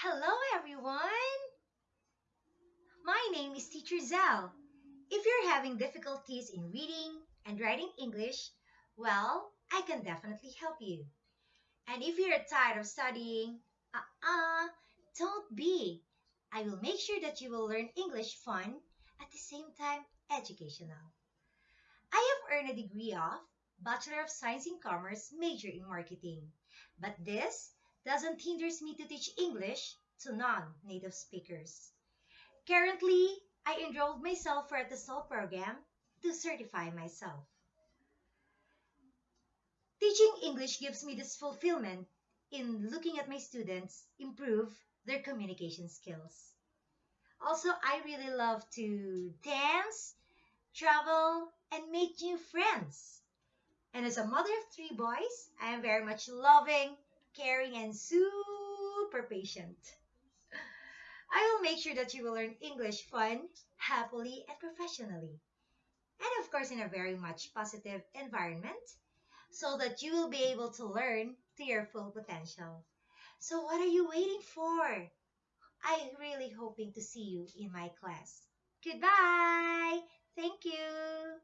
Hello, everyone! My name is Teacher Zell. If you're having difficulties in reading and writing English, well, I can definitely help you. And if you're tired of studying, uh-uh, don't be. I will make sure that you will learn English fun at the same time educational. I have earned a degree of Bachelor of Science in Commerce, major in marketing. But this doesn't hinder me to teach English to non-native speakers. Currently, I enrolled myself for the TESOL program to certify myself. Teaching English gives me this fulfillment in looking at my students improve their communication skills. Also, I really love to dance, travel, and make new friends. And as a mother of three boys, I am very much loving, caring, and super patient. I will make sure that you will learn English fun, happily, and professionally. And of course, in a very much positive environment, so that you will be able to learn to your full potential. So, what are you waiting for? I really hoping to see you in my class. Goodbye. Thank you.